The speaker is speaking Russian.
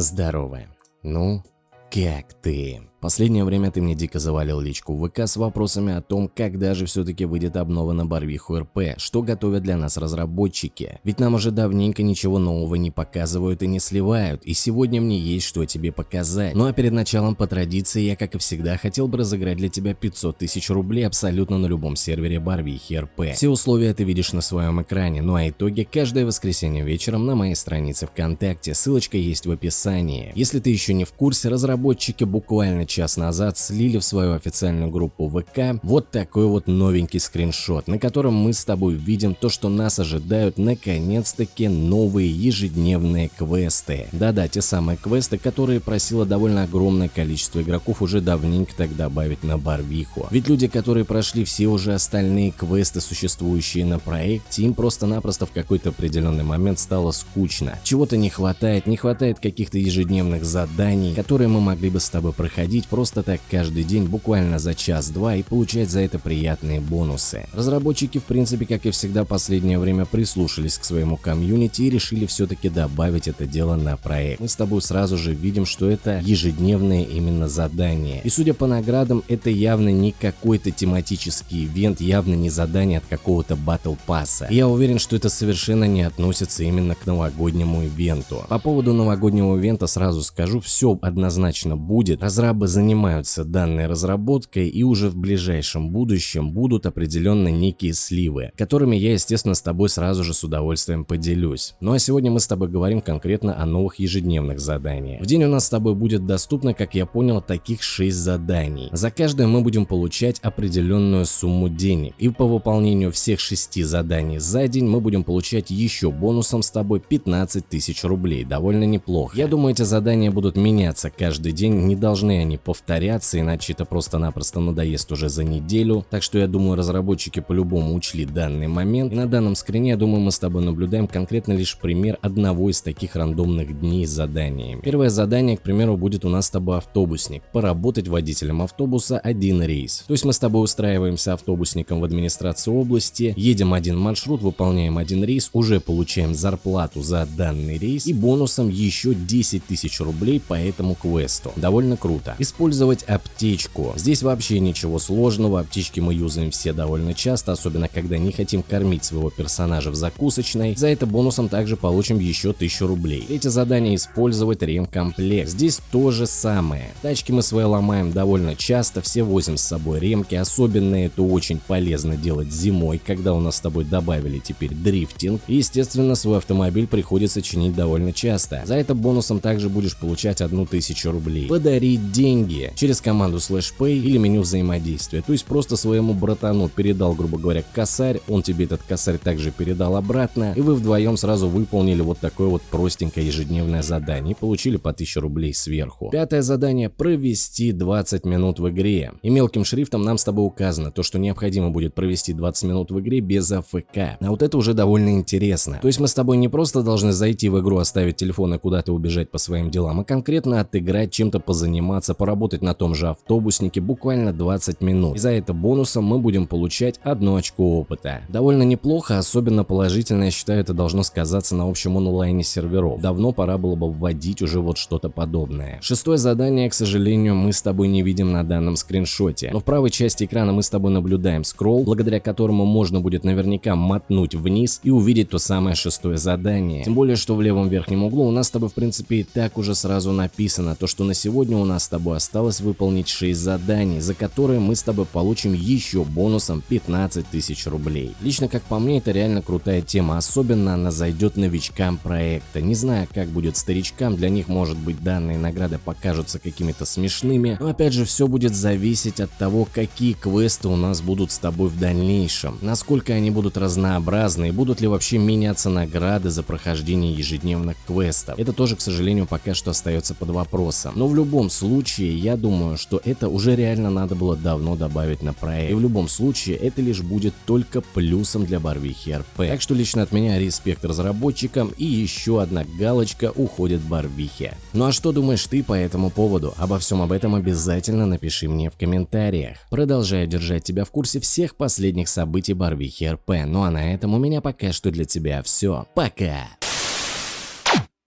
Здорово. Ну, как ты? Последнее время ты мне дико завалил личку в ВК с вопросами о том, когда же все-таки выйдет обнова на Барвиху РП, что готовят для нас разработчики. Ведь нам уже давненько ничего нового не показывают и не сливают, и сегодня мне есть что тебе показать. Ну а перед началом по традиции я, как и всегда, хотел бы разыграть для тебя 500 тысяч рублей абсолютно на любом сервере Барвихи РП. Все условия ты видишь на своем экране, ну а итоги каждое воскресенье вечером на моей странице ВКонтакте, ссылочка есть в описании. Если ты еще не в курсе, разработчики буквально час назад слили в свою официальную группу ВК вот такой вот новенький скриншот, на котором мы с тобой видим то, что нас ожидают наконец-таки новые ежедневные квесты. Да-да, те самые квесты, которые просило довольно огромное количество игроков уже давненько так добавить на Барвиху. Ведь люди, которые прошли все уже остальные квесты, существующие на проекте, им просто-напросто в какой-то определенный момент стало скучно. Чего-то не хватает, не хватает каких-то ежедневных заданий, которые мы могли бы с тобой проходить ходить просто так каждый день буквально за час-два и получать за это приятные бонусы. Разработчики в принципе как и всегда последнее время прислушались к своему комьюнити и решили все-таки добавить это дело на проект. Мы с тобой сразу же видим, что это ежедневное именно задание. И судя по наградам, это явно не какой-то тематический ивент, явно не задание от какого-то батл пасса. Я уверен, что это совершенно не относится именно к новогоднему ивенту. По поводу новогоднего ивента сразу скажу, все однозначно будет. Разрабы занимаются данной разработкой и уже в ближайшем будущем будут определенно некие сливы, которыми я, естественно, с тобой сразу же с удовольствием поделюсь. Ну а сегодня мы с тобой говорим конкретно о новых ежедневных заданиях. В день у нас с тобой будет доступно, как я понял, таких 6 заданий. За каждое мы будем получать определенную сумму денег. И по выполнению всех 6 заданий за день мы будем получать еще бонусом с тобой 15 тысяч рублей. Довольно неплохо. Я думаю, эти задания будут меняться каждый день, не должны они повторяться, иначе это просто-напросто надоест уже за неделю. Так что я думаю, разработчики по-любому учли данный момент. И на данном скрине, я думаю, мы с тобой наблюдаем конкретно лишь пример одного из таких рандомных дней с заданиями. Первое задание, к примеру, будет у нас с тобой автобусник. Поработать водителем автобуса один рейс. То есть мы с тобой устраиваемся автобусником в администрации области, едем один маршрут, выполняем один рейс, уже получаем зарплату за данный рейс и бонусом еще 10 тысяч рублей по этому квесту. Довольно круто. И Использовать аптечку. Здесь вообще ничего сложного, аптечки мы юзаем все довольно часто, особенно когда не хотим кормить своего персонажа в закусочной. За это бонусом также получим еще 1000 рублей. Эти задания использовать ремкомплект. Здесь то же самое. Тачки мы свои ломаем довольно часто, все возим с собой ремки, особенно это очень полезно делать зимой, когда у нас с тобой добавили теперь дрифтинг. И естественно свой автомобиль приходится чинить довольно часто. За это бонусом также будешь получать 1000 рублей. Подарить деньги деньги через команду slash pay или меню взаимодействия. То есть просто своему братану передал, грубо говоря, косарь, он тебе этот косарь также передал обратно, и вы вдвоем сразу выполнили вот такое вот простенькое ежедневное задание и получили по 1000 рублей сверху. Пятое задание – провести 20 минут в игре. И мелким шрифтом нам с тобой указано то, что необходимо будет провести 20 минут в игре без АФК. А вот это уже довольно интересно. То есть мы с тобой не просто должны зайти в игру, оставить телефон и куда-то убежать по своим делам, а конкретно отыграть, чем-то позаниматься, поработать на том же автобуснике буквально 20 минут. И за это бонусом мы будем получать одно очко опыта. Довольно неплохо, особенно положительно я считаю это должно сказаться на общем онлайне серверов. Давно пора было бы вводить уже вот что-то подобное. Шестое задание, к сожалению, мы с тобой не видим на данном скриншоте. Но в правой части экрана мы с тобой наблюдаем скролл, благодаря которому можно будет наверняка мотнуть вниз и увидеть то самое шестое задание. Тем более, что в левом верхнем углу у нас с тобой в принципе и так уже сразу написано, то что на сегодня у нас с тобой осталось выполнить 6 заданий, за которые мы с тобой получим еще бонусом 15 тысяч рублей. Лично как по мне это реально крутая тема, особенно она зайдет новичкам проекта. Не знаю как будет старичкам, для них может быть данные награды покажутся какими-то смешными, но опять же все будет зависеть от того какие квесты у нас будут с тобой в дальнейшем, насколько они будут разнообразны и будут ли вообще меняться награды за прохождение ежедневных квестов. Это тоже к сожалению пока что остается под вопросом, но в любом случае случае, я думаю, что это уже реально надо было давно добавить на проект. И в любом случае, это лишь будет только плюсом для Барвихи РП. Так что лично от меня респект разработчикам и еще одна галочка уходит Барвихе. Ну а что думаешь ты по этому поводу? Обо всем об этом обязательно напиши мне в комментариях. Продолжаю держать тебя в курсе всех последних событий Барвихи РП. Ну а на этом у меня пока что для тебя все. Пока!